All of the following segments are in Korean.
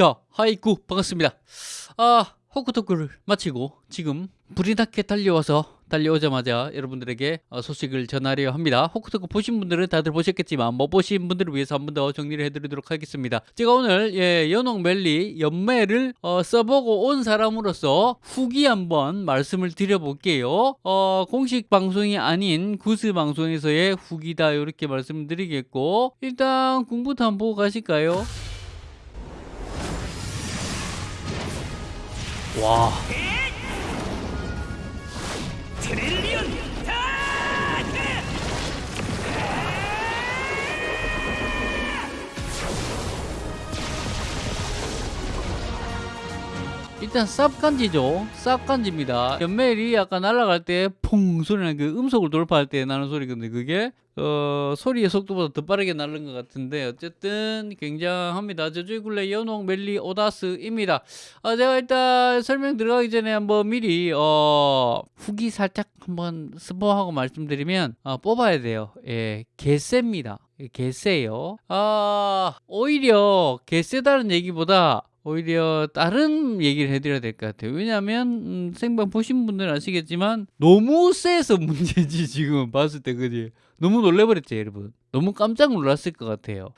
자, 하이쿠 반갑습니다. 아, 호크토크를 마치고 지금 불이 나게 달려와서 달려오자마자 여러분들에게 어, 소식을 전하려 합니다. 호크토크 보신 분들은 다들 보셨겠지만 못 보신 분들을 위해서 한 번 더 정리를 해드리도록 하겠습니다. 제가 오늘 예, 연옥 멜리 연매를 어, 써보고 온 사람으로서 후기 한번 말씀을 드려볼게요. 어, 공식 방송이 아닌 구스 방송에서의 후기다 이렇게 말씀드리겠고 일단 공부터 한번 보고 가실까요? 와 일단 쌉간지죠? 쌉간지입니다. 연멜이 아까 날아갈 때 퐁 소리 나는 그 음속을 돌파할 때 나는 소리거든요 그게. 어, 소리의 속도보다 더 빠르게 날는 것 같은데 어쨌든 굉장합니다. 저주의 굴레 연옥 멜리 오다스입니다. 어, 제가 일단 설명 들어가기 전에 한번 미리 어, 후기 살짝 한번 스포하고 말씀드리면 어, 뽑아야 돼요. 예 개쎄입니다. 개쎄요. 아 오히려 개쎄다는 얘기보다 오히려 다른 얘기를 해드려야 될 것 같아요. 왜냐하면 음, 생방 보신 분들은 아시겠지만 너무 세서 문제지 지금 봤을 때 그지? 너무 놀래버렸죠 여러분. 너무 깜짝 놀랐을 것 같아요.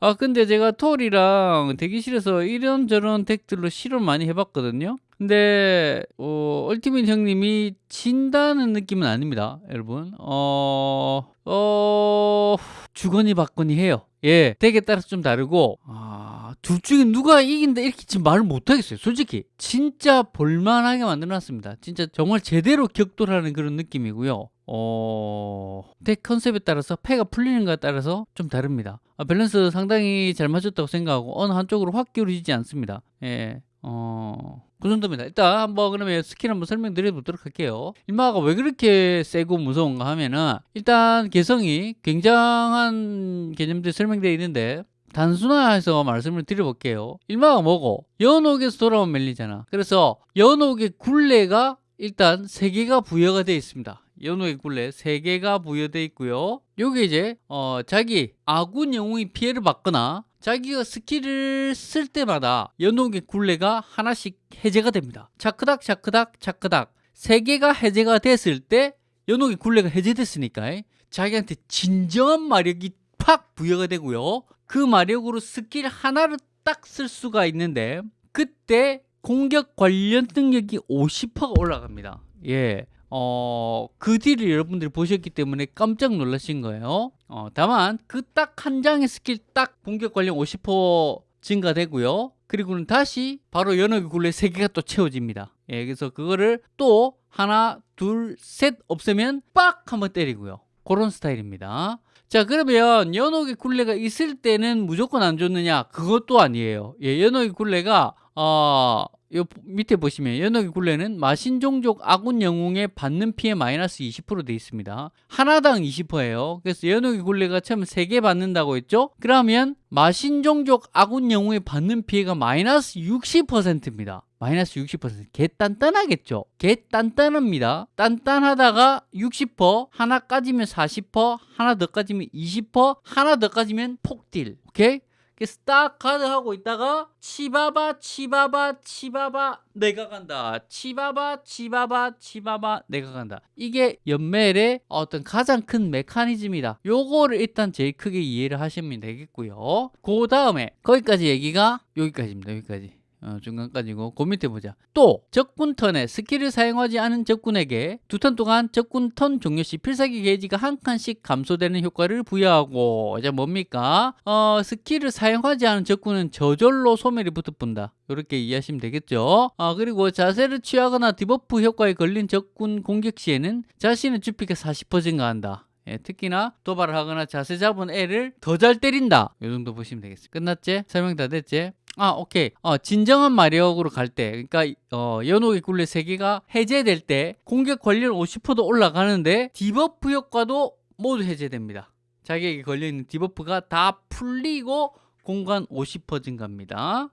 아 근데 제가 톨이랑 대기실에서 이런저런 deck들로 실험 많이 해봤거든요. 근데 어, ultimate 형님이 진다는 느낌은 아닙니다, 여러분. 어, 어 주거니 받거니 해요. 예, deck에 따라서 좀 다르고 아, 둘 중에 누가 이긴다 이렇게 지금 말을 못 하겠어요. 솔직히 진짜 볼만하게 만들어놨습니다. 진짜 정말 제대로 격돌하는 그런 느낌이고요. 어, deck 컨셉에 따라서 패가 풀리는가에 따라서 좀 다릅니다. 아, 밸런스 상당히 잘 맞췄다고 생각하고 어느 한쪽으로 확 기울이지 않습니다. 예, 어, 그 정도입니다. 일단 한번 그러면 스킬 한번 설명드려 보도록 할게요. 일마가 왜 그렇게 세고 무서운가 하면은 일단 개성이 굉장한 개념들이 설명되어 있는데 단순화해서 말씀을 드려볼게요. 일마가 뭐고? 연옥에서 돌아온 멜리잖아. 그래서 연옥의 굴레가 일단 세 개가 부여가 되어 있습니다. 연옥의 굴레 세 개가 부여되어 있고요. 요게 이제 어, 자기 아군 영웅이 피해를 받거나 자기가 스킬을 쓸 때마다 연옥의 굴레가 하나씩 해제가 됩니다. 차크닥 차크닥 차크닥 세 개가 해제가 됐을 때 연옥의 굴레가 해제됐으니까 자기한테 진정한 마력이 팍 부여가 되고요. 그 마력으로 스킬 하나를 딱 쓸 수가 있는데 그때 공격 관련 능력이 50%가 올라갑니다. 예. 어, 그 딜을 여러분들이 보셨기 때문에 깜짝 놀라신 거예요. 어, 다만 그 딱 한 장의 스킬 딱 공격 관련 50% 증가되고요. 그리고는 다시 바로 연옥의 굴레 3개가 또 채워집니다. 예, 그래서 그거를 또 하나, 둘, 셋 없애면 빡 한번 때리고요. 그런 스타일입니다. 자 그러면 연옥의 굴레가 있을 때는 무조건 안 좋느냐 그것도 아니에요 예, 연옥의 굴레가 어, 요 밑에 보시면 연옥의 굴레는 마신 종족 아군 영웅의 받는 피해 마이너스 20%돼 있습니다. 하나당 20%예요. 그래서 연옥의 굴레가 처음 3개 받는다고 했죠? 그러면 마신 종족 아군 영웅의 받는 피해가 마이너스 60%입니다. 마이너스 60%개 단단하겠죠? 개 단단합니다. 단단하다가 60% 하나 까지면 40% 하나 더 까지면 20% 하나 더 까지면 폭딜. 오케이 그래서 딱 카드 하고 있다가 치바바 치바바 치바바 내가 간다. 치바바 치바바 치바바 내가 간다. 이게 연멜의 어떤 가장 큰 메커니즘이다. 요거를 일단 제일 크게 이해를 하시면 되겠고요. 그 다음에 거기까지 얘기가 여기까지입니다. 여기까지 어, 중간까지고 그 밑에 보자. 또 적군 턴에 스킬을 사용하지 않은 적군에게 두 턴 동안 적군 턴 종료 시 필살기 게이지가 한 칸씩 감소되는 효과를 부여하고 이제 뭡니까? 어, 스킬을 사용하지 않은 적군은 저절로 소멸이 붙어본다. 이렇게 이해하시면 되겠죠? 아 그리고 자세를 취하거나 debuff 효과에 걸린 적군 공격 시에는 자신의 주피가 40% 증가한다. 예, 특히나 도발을 하거나 자세 잡은 애를 더 잘 때린다. 이 정도 보시면 되겠습니다. 끝났지? 설명 다 됐지? 아 오케이. 어, 진정한 마력으로 갈 때 그러니까 어, 연옥의 굴레 3개가 해제될 때 공격 관련 50%도 올라가는데 debuff 효과도 모두 해제됩니다. 자기에게 걸려있는 debuff가 다 풀리고 공관 50% 증가입니다.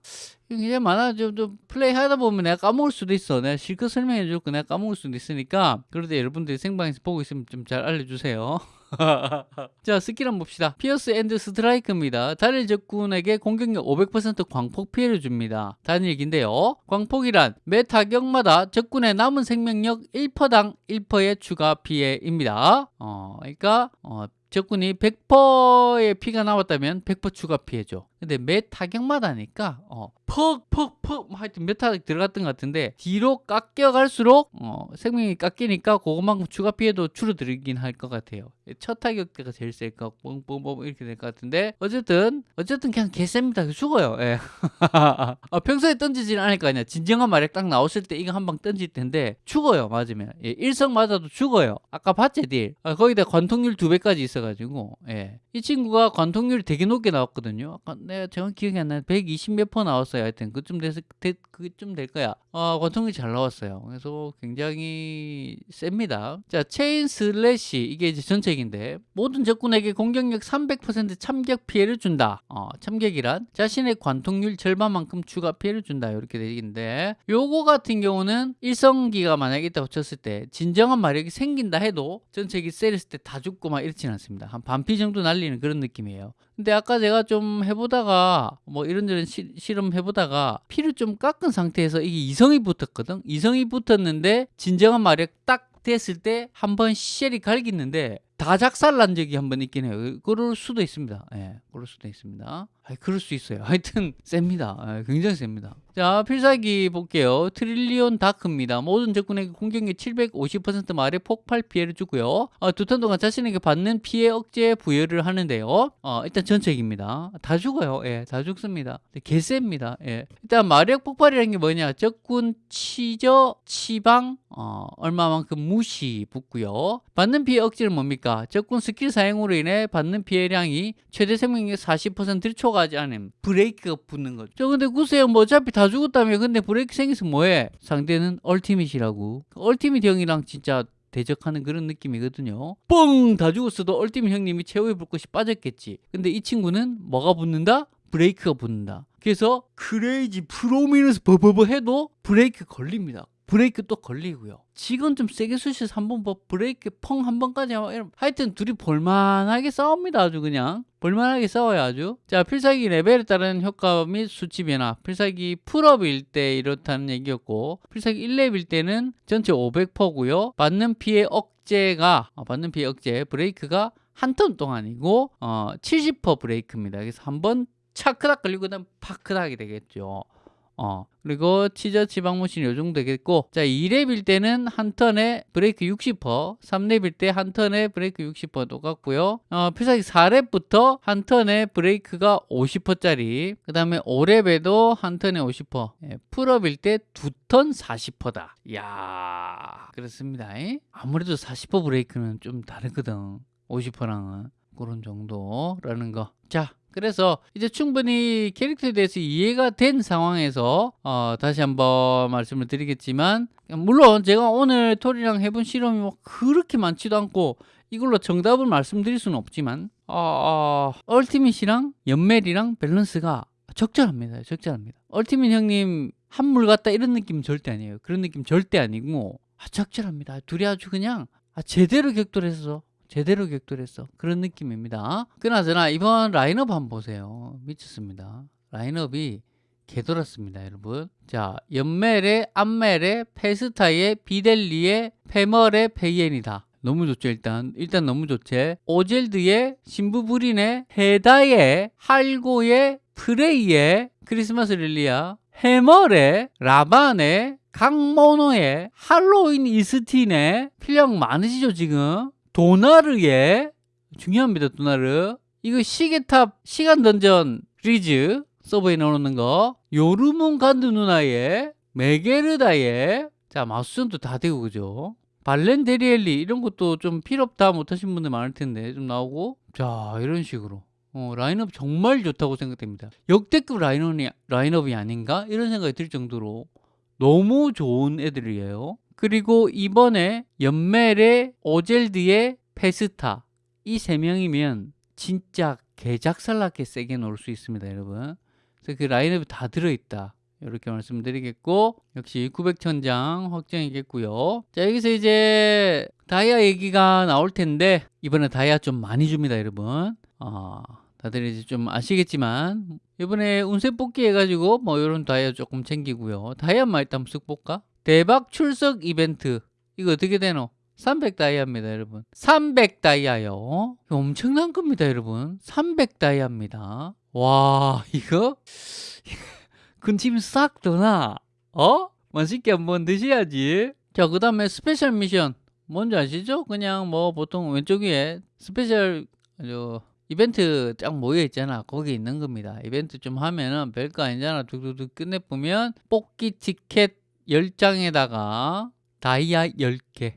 이게 많아. 좀, 좀 플레이 하다 보면 내가 까먹을 수도 있어. 내가 실컷 설명해 줄 거 내가 까먹을 수도 있으니까. 때 여러분들이 생방에서 보고 있으면 좀 잘 알려주세요 자 스킬 한번 봅시다. Pierce and Strike입니다. 단일 적군에게 공격력 500% 광폭 피해를 줍니다. 단일기인데요. 광폭이란 매 타격마다 적군의 남은 생명력 1%당 1%의 추가 피해입니다. 어 그러니까 어, 적군이 100%의 피가 남았다면 100% 추가 피해죠. 근데 매 타격마다니까 어, 퍽퍽퍽 뭐 하여튼 몇 타격 들어갔던 것 같은데 뒤로 깎여갈수록 어, 생명이 깎이니까 그것만큼 추가 피해도 줄어들긴 할 것 같아요. 첫 타격 때가 제일 셀까 뻥뻥뻥 이렇게 될 것 같은데 어쨌든 어쨌든 그냥 개셉니다. 죽어요. 예. 아, 평소에 던지지는 않을 거 아니야. 진정한 마력 딱 나왔을 때 이거 한 방 던질 텐데 죽어요. 맞으면 예, 일성 맞아도 죽어요. 아까 봤지 딜. 아, 거기다 관통률 두 배까지 있어가지고 예. 이 친구가 관통률이 되게 높게 나왔거든요. 아까 내가 정확히 기억이 안 나는데 120 몇 퍼 나왔어요. 하여튼 그쯤 돼서 되- 그쯤 될 거야. 아 관통률이 잘 나왔어요. 그래서 굉장히 셉니다. 자 Chain Slash 이게 이제 전체기인데 모든 적군에게 공격력 300% 참격 피해를 준다. 어, 참격이란 자신의 관통률 절반만큼 추가 피해를 준다. 이렇게 되는데 요거 같은 경우는 일성기가 만약에 있다고 쳤을 때 진정한 마력이 생긴다 해도 전체기 세렸을 때 다 죽고 막 이렇진 않습니다. 한 반피 정도 날리는 그런 느낌이에요. 근데 아까 제가 좀 해보다가 뭐 이런저런 시, 실험 해보다가 피를 좀 깎은 상태에서 이게 이성이 붙었거든. 이성이 붙었는데 진정한 마력 딱 됐을 때 한 번 세리 갈기는데 다 작살 난 적이 한 번 있긴 해요. 그럴 수도 있습니다. 예, 그럴 수도 있습니다. 아이, 그럴 수 있어요. 하여튼 셉니다. 예, 굉장히 셉니다. 자, 필살기 볼게요. Trillion Dark입니다. 모든 적군에게 공격력 750% 마력 폭발 피해를 주고요. 어, 두턴 동안 자신에게 받는 피해 억제 부여를 하는데요. 어, 일단 전체기입니다. 다 죽어요. 예, 다 죽습니다. 개셉니다. 예. 일단 마력 폭발이라는 게 뭐냐? 적군 치저, 치방, 어, 얼마만큼 무시 붙고요. 받는 피해 억제는 뭡니까? 적군 스킬 사용으로 인해 받는 피해량이 최대 생명력 40%를 초과하지 않음. 브레이크가 붙는 거죠. 저 근데 구세형 뭐 어차피 다 죽었다며. 근데 브레이크 생겨서 뭐해? 상대는 Ultimate이라고. 그 Ultimate 형이랑 진짜 대적하는 그런 느낌이거든요. 뻥! 다 죽었어도 Ultimate 형님이 최후의 불꽃이 빠졌겠지. 근데 이 친구는 뭐가 붙는다? 브레이크가 붙는다. 그래서 Crazy Prominence 버버버 해도 브레이크 걸립니다. 브레이크 또 걸리고요. 지금 좀 세게 쑤셔서 한번 뭐 브레이크 펑 한 번까지 하면 하여튼 둘이 볼만하게 싸웁니다. 아주 그냥 볼만하게 싸워요 아주. 자 필살기 레벨에 따른 효과 및 수치 변화. 필살기 풀업일 때 이렇다는 얘기였고 필살기 1렙일 때는 전체 500%고요. 받는 피해 억제가 어, 받는 피해 억제 브레이크가 한 턴 동안이고 어, 70% 브레이크입니다. 그래서 한 번 파크닥 걸리고 그다음 파크닥이 되겠죠. 어, 그리고 치저 치방 무시 요 정도 되겠고, 자, 2렙일 때는 한 턴에 브레이크 60%, 3렙일 때 한 턴에 브레이크 60% 똑같고요. 어, 필살기 4렙부터 한 턴에 브레이크가 50%짜리, 그 다음에 5렙에도 한 턴에 50%, 예, 풀업일 때 두 턴 40%다. 이야, 그렇습니다. 이? 아무래도 40% 브레이크는 좀 다르거든. 50%랑은. 그런 정도라는 거. 자, 그래서 이제 충분히 캐릭터에 대해서 이해가 된 상황에서 어, 다시 한번 말씀을 드리겠지만 물론 제가 오늘 톨이랑 해본 실험이 뭐 그렇게 많지도 않고 이걸로 정답을 말씀드릴 수는 없지만 어, 어, Ultimate이랑 연멜이랑 밸런스가 적절합니다. 적절합니다. Ultimate 형님 한물 갔다 이런 느낌 절대 아니에요. 그런 느낌 절대 아니고 아, 적절합니다. 둘이 아주 그냥 아, 제대로 격돌해서 제대로 격돌했어. 그런 느낌입니다. 그나저나 이번 라인업 한번 보세요. 미쳤습니다. 라인업이 개돌았습니다, 여러분. 자, 연멜의 암멜의 페스타의 비델리의 페멀의 페이엔이다. 너무 좋죠, 일단. 일단 너무 좋지. 오젤드의 신부부린의 헤다의 할고의 프레이의 크리스마스 릴리아 해멀의 라반의 강모노의 할로윈 이스틴의 필력 많으시죠, 지금? 도나르의 중요합니다 도나르. 이거 시계탑 시간 던전 리즈 서버에 넣어놓는 거. 요르문 간드 누나의 메게르다의 자 마수전도 다 되고 그죠? 발렌 데리엘리 이런 것도 좀 필요없다 못하신 분들 많을 텐데 좀 나오고. 자 이런 식으로. 어, 라인업 정말 좋다고 생각됩니다. 역대급 라인업이, 라인업이 아닌가? 이런 생각이 들 정도로 너무 좋은 애들이에요 그리고 이번에 연멜의 오젤드의 페스타 이 세 명이면 진짜 개작살나게 세게 놓을 수 있습니다 여러분 그래서 그 라인업이 다 들어있다 이렇게 말씀드리겠고 역시 900천장 확정이겠고요. 자 여기서 이제 다이아 얘기가 나올 텐데 이번에 다이아 좀 많이 줍니다, 여러분. 아 다들 이제 좀 아시겠지만 이번에 운세 뽑기 해가지고 뭐 이런 다이아 조금 챙기고요. 다이아만 일단 쓱 볼까? 대박 출석 이벤트 이거 어떻게 되노? 300 다이아입니다, 여러분. 300 다이아요. 이거 엄청난 겁니다, 여러분. 300 다이아입니다. 와, 이거 근심 싹 도나? 어? 맛있게 한번 드셔야지. 자, 그 다음에 special 미션. 뭔지 아시죠? 그냥 뭐 보통 왼쪽 위에 special 저 이벤트 쫙 모여 있잖아. 거기 있는 겁니다. 이벤트 좀 하면은 별거 아니잖아. 툭툭툭 끝내보면 뽑기 티켓 10장에다가 다이아 10개.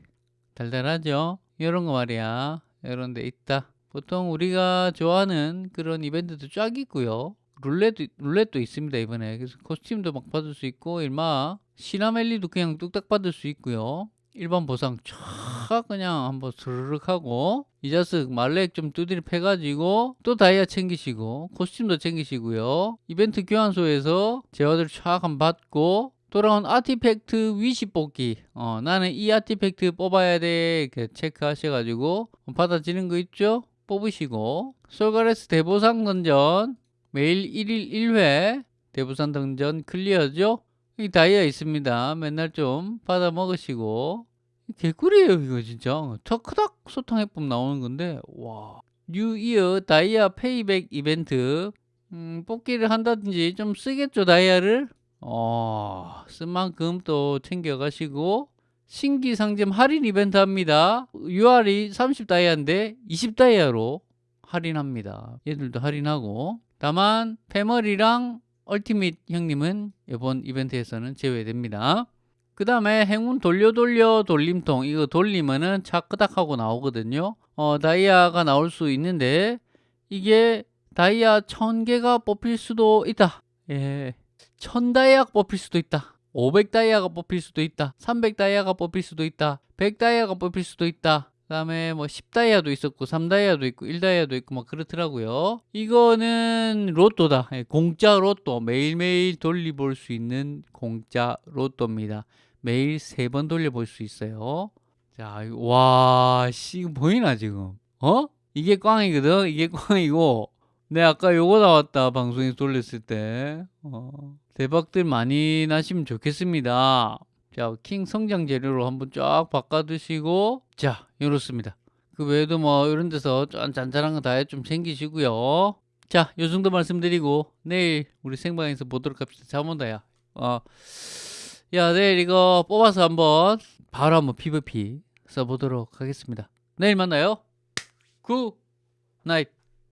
달달하죠? 이런 거 말이야. 이런 데 있다. 보통 우리가 좋아하는 그런 이벤트도 쫙 있고요. 룰렛도, 룰렛도 있습니다, 이번에. 그래서 코스튬도 막 받을 수 있고, 일마 시나멜리도 그냥 뚝딱 받을 수 있고요. 일반 보상 쫙 그냥 한번 스르륵 하고 이 자식 말렉 좀 두드려 패가지고 또 다이아 챙기시고 코스튬도 챙기시고요 이벤트 교환소에서 재화들 쫙 한번 받고 돌아온 artifact wish 뽑기. 어, 나는 이 artifact 뽑아야 돼. 체크하셔가지고 받아지는 거 있죠? 뽑으시고. 솔가레스 대보상 던전. 매일 1일 1회. 대보상 던전 클리어죠? 이 다이아 있습니다. 맨날 좀 받아 먹으시고. 개꿀이에요 이거 진짜. 터크닥 소탕 해법 나오는 건데 와. New Year 다이아 payback 이벤트. 음, 뽑기를 한다든지 좀 쓰겠죠 다이아를 어, 쓴 만큼 또 챙겨가시고 신기 상점 할인 이벤트 합니다. UR이 30다이아인데 20다이아로 할인합니다. 얘들도 할인하고 다만 패머리랑 얼티밋 형님은 이번 이벤트에서는 제외됩니다. 그 다음에 행운 돌려 돌려 돌림통 이거 돌리면은 차 끄닥하고 나오거든요. 어, 다이아가 나올 수 있는데 이게 다이아 1000개가 뽑힐 수도 있다. 예. 1000다이아가 뽑힐 수도 있다. 500다이아가 뽑힐 수도 있다. 300다이아가 뽑힐 수도 있다. 100다이아가 뽑힐 수도 있다. 그 다음에 뭐 10다이아도 있었고 3다이아도 있고 1다이아도 있고 막 그렇더라고요. 이거는 로또다. 예, 공짜 로또. 매일매일 돌려볼 수 있는 공짜 로또입니다. 매일 세번 돌려볼 수 있어요. 자, 이거- 와, 씨, 보이나 지금? 어? 이게 꽝이거든. 이게 꽝이고. 네, 아까 요거 나왔다. 방송에서 돌렸을 때. 어, 대박들 많이 나시면 좋겠습니다. 자, 킹 성장 재료로 한번 쫙 바꿔 드시고 자, 이렇습니다. 그 외에도 뭐 이런 데서 짠 잔잔한 거 다 좀 챙기시고요. 자, 요 정도 말씀드리고 내일 우리 생방에서 보도록 합시다. 잠 온다 야. 어. 야, 내일 이거 뽑아서 한번 바로 한번 PVP 써보도록 하겠습니다. 내일 만나요. 굿 나잇.